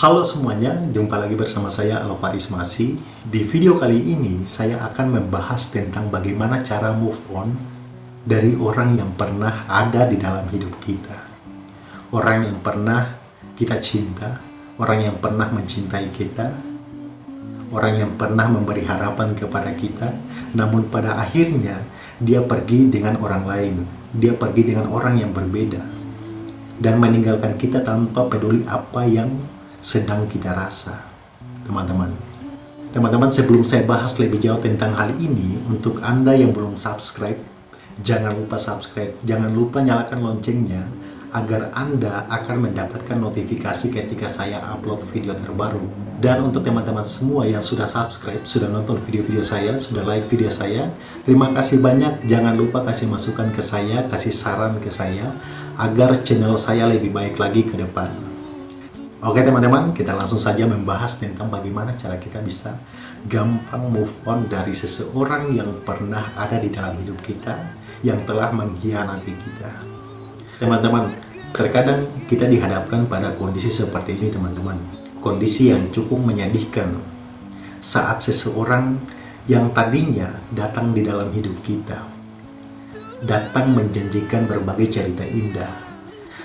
Halo semuanya, jumpa lagi bersama saya Alvaris Masi. Di video kali ini, saya akan membahas tentang bagaimana cara move on dari orang yang pernah ada di dalam hidup kita. Orang yang pernah kita cinta, orang yang pernah mencintai kita, orang yang pernah memberi harapan kepada kita, namun pada akhirnya dia pergi dengan orang lain, dia pergi dengan orang yang berbeda, dan meninggalkan kita tanpa peduli apa yang sedang kita rasa, teman-teman. Teman-teman, sebelum saya bahas lebih jauh tentang hal ini, untuk Anda yang belum subscribe, jangan lupa subscribe, jangan lupa nyalakan loncengnya, agar Anda akan mendapatkan notifikasi ketika saya upload video terbaru. Dan untuk teman-teman semua yang sudah subscribe, sudah nonton video-video saya, sudah like video saya, terima kasih banyak. Jangan lupa kasih masukan ke saya, kasih saran ke saya, agar channel saya lebih baik lagi ke depan. Oke teman-teman, kita langsung saja membahas tentang bagaimana cara kita bisa gampang move on dari seseorang yang pernah ada di dalam hidup kita, yang telah mengkhianati kita. Teman-teman, terkadang kita dihadapkan pada kondisi seperti ini teman-teman. Kondisi yang cukup menyedihkan saat seseorang yang tadinya datang di dalam hidup kita, datang menjanjikan berbagai cerita indah,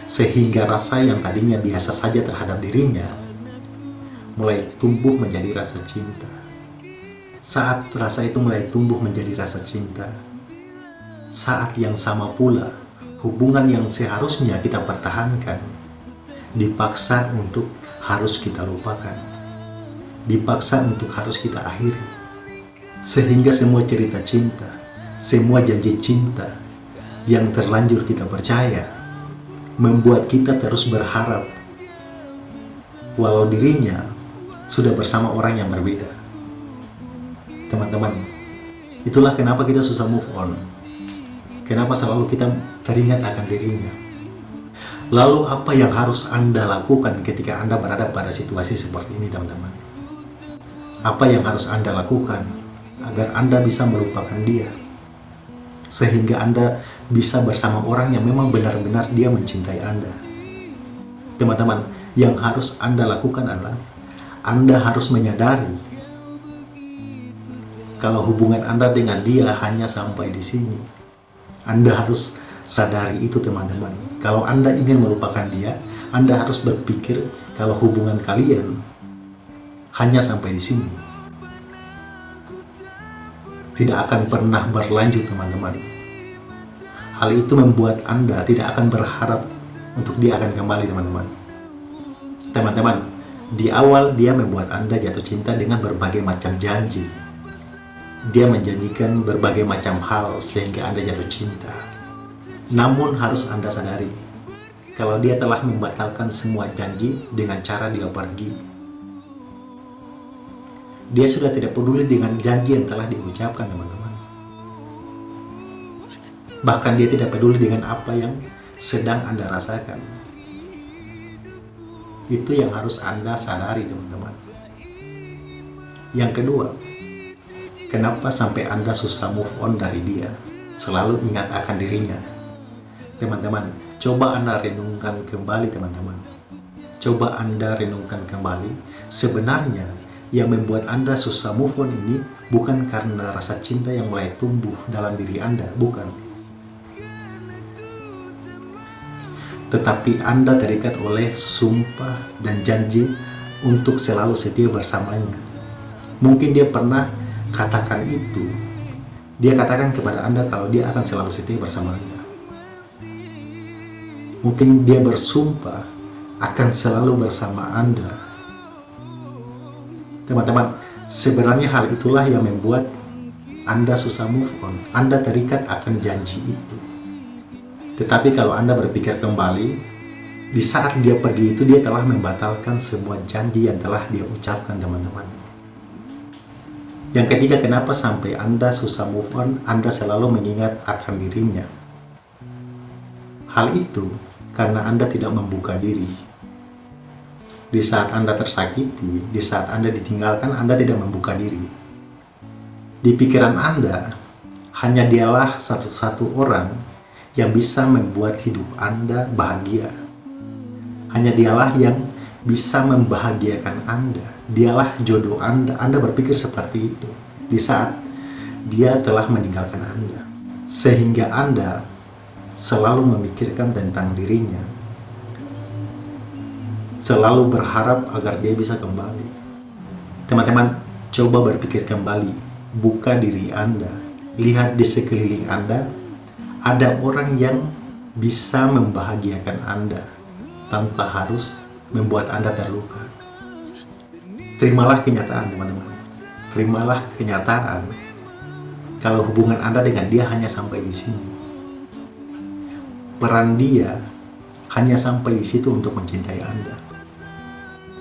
sehingga rasa yang tadinya biasa saja terhadap dirinya mulai tumbuh menjadi rasa cinta. Saat rasa itu mulai tumbuh menjadi rasa cinta, saat yang sama pula hubungan yang seharusnya kita pertahankan dipaksa untuk harus kita lupakan, dipaksa untuk harus kita akhiri, sehingga semua cerita cinta, semua janji cinta yang terlanjur kita percaya membuat kita terus berharap walau dirinya sudah bersama orang yang berbeda. Teman-teman, itulah kenapa kita susah move on. Kenapa selalu kita teringat akan dirinya. Lalu apa yang harus Anda lakukan ketika Anda berada pada situasi seperti ini, teman-teman? Apa yang harus Anda lakukan agar Anda bisa melupakan dia? Sehingga Anda bisa bersama orang yang memang benar-benar dia mencintai Anda. Teman-teman, yang harus Anda lakukan adalah Anda harus menyadari kalau hubungan Anda dengan dia hanya sampai di sini. Anda harus sadari itu teman-teman. Kalau Anda ingin melupakan dia, Anda harus berpikir kalau hubungan kalian hanya sampai di sini. Tidak akan pernah berlanjut teman-teman Hal itu membuat Anda tidak akan berharap untuk dia akan kembali teman-teman. Teman-teman, di awal dia membuat Anda jatuh cinta dengan berbagai macam janji. Dia menjanjikan berbagai macam hal sehingga Anda jatuh cinta. Namun harus Anda sadari, kalau dia telah membatalkan semua janji dengan cara dia pergi. Dia sudah tidak peduli dengan janji yang telah diucapkan teman-teman. Bahkan dia tidak peduli dengan apa yang sedang Anda rasakan. Itu yang harus Anda sadari teman-teman. Yang kedua, kenapa sampai Anda susah move on dari dia? Selalu ingat akan dirinya. Teman-teman, coba Anda renungkan kembali teman-teman. Coba Anda renungkan kembali, sebenarnya yang membuat Anda susah move on ini bukan karena rasa cinta yang mulai tumbuh dalam diri Anda, bukan tetapi Anda terikat oleh sumpah dan janji untuk selalu setia bersamanya. Mungkin dia pernah katakan itu. Dia katakan kepada Anda kalau dia akan selalu setia bersama Anda. Mungkin dia bersumpah akan selalu bersama Anda. Teman-teman, sebenarnya hal itulah yang membuat Anda susah move on. Anda terikat akan janji itu. Tetapi kalau Anda berpikir kembali, di saat dia pergi itu dia telah membatalkan semua janji yang telah dia ucapkan teman-teman. Yang ketiga, kenapa sampai Anda susah move on, Anda selalu mengingat akan dirinya. Hal itu karena Anda tidak membuka diri. Di saat Anda tersakiti, di saat Anda ditinggalkan, Anda tidak membuka diri. Di pikiran Anda, hanya dialah satu-satu orang yang bisa membuat hidup Anda bahagia. Hanya dialah yang bisa membahagiakan Anda, dialah jodoh Anda. Anda berpikir seperti itu di saat dia telah meninggalkan Anda. Sehingga Anda selalu memikirkan tentang dirinya. Selalu berharap agar dia bisa kembali. Teman-teman, coba berpikir kembali. Buka diri Anda. Lihat di sekeliling Anda, ada orang yang bisa membahagiakan Anda tanpa harus membuat Anda terluka. Terimalah kenyataan, teman-teman. Terimalah kenyataan kalau hubungan Anda dengan dia hanya sampai di sini. Peran dia hanya sampai di situ untuk mencintai Anda.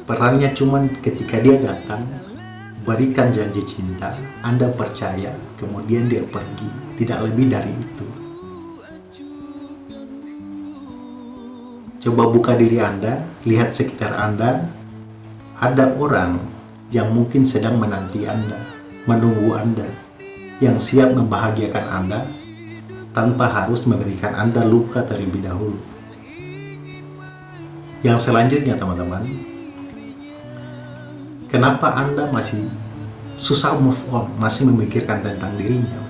Perannya cuma ketika dia datang, berikan janji cinta, Anda percaya, kemudian dia pergi. Tidak lebih dari itu. Coba buka diri Anda, lihat sekitar Anda, ada orang yang mungkin sedang menanti Anda, menunggu Anda, yang siap membahagiakan Anda tanpa harus memberikan Anda luka terlebih dahulu. Yang selanjutnya teman-teman, kenapa Anda masih susah move on, masih memikirkan tentang dirinya?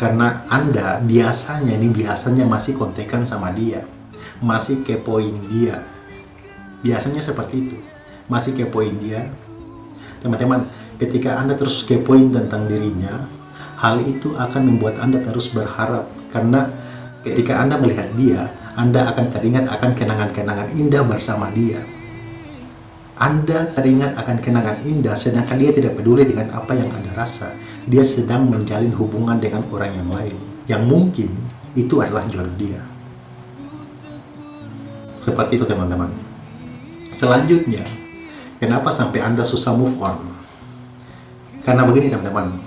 Karena Anda biasanya, ini biasanya masih kontekan sama dia masih kepoin dia. Biasanya seperti itu. Masih kepoin dia. Teman-teman ketika anda terus kepoin tentang dirinya hal itu akan membuat anda terus berharap. Karena ketika anda melihat dia anda akan teringat akan kenangan-kenangan indah bersama dia. Anda teringat akan kenangan indah sedangkan dia tidak peduli dengan apa yang anda rasa. Dia sedang menjalin hubungan dengan orang yang lain. Yang mungkin itu adalah jodoh dia seperti itu teman-teman. Selanjutnya, kenapa sampai Anda susah move on? Karena begini teman-teman,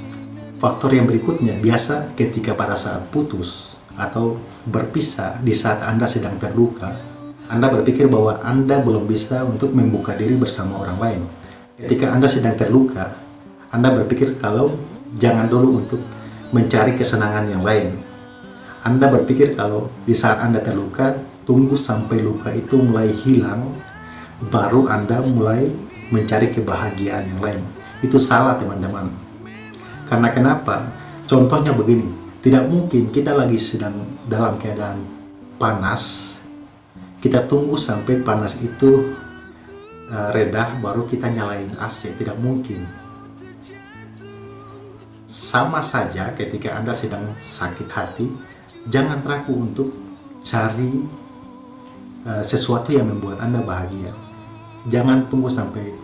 faktor yang berikutnya biasa ketika pada saat putus atau berpisah di saat Anda sedang terluka, Anda berpikir bahwa Anda belum bisa untuk membuka diri bersama orang lain. Ketika Anda sedang terluka, Anda berpikir kalau jangan dulu untuk mencari kesenangan yang lain. Anda berpikir kalau di saat Anda terluka, tunggu sampai luka itu mulai hilang, baru Anda mulai mencari kebahagiaan yang lain. Itu salah teman-teman. Karena kenapa? Contohnya begini, tidak mungkin kita lagi sedang dalam keadaan panas, kita tunggu sampai panas itu uh, redah, baru kita nyalain AC. Tidak mungkin. Sama saja ketika Anda sedang sakit hati, jangan ragu untuk cari Eh, sesuatu yang membuat Anda bahagia. Jangan tunggu sampai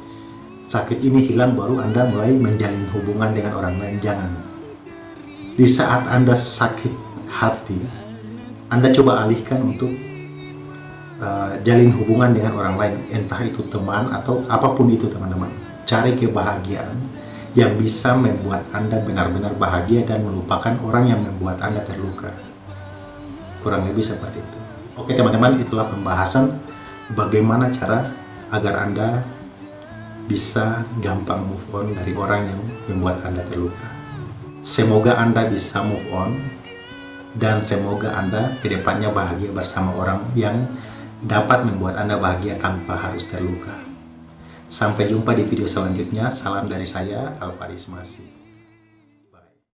sakit ini hilang baru Anda mulai menjalin hubungan dengan orang lain. Jangan. Di saat Anda sakit hati, Anda coba alihkan untuk uh, jalin hubungan dengan orang lain. Entah itu teman atau apa pun itu teman-teman. Cari kebahagiaan yang bisa membuat Anda benar-benar bahagia dan melupakan orang yang membuat Anda terluka. Kurang lebih seperti itu. Oke teman-teman, itulah pembahasan bagaimana cara agar Anda bisa gampang move on dari orang yang membuat Anda terluka. Semoga Anda bisa move on dan semoga Anda ke depannya bahagia bersama orang yang dapat membuat Anda bahagia tanpa harus terluka. Sampai jumpa di video selanjutnya. Salam dari saya, Alvaris Masih.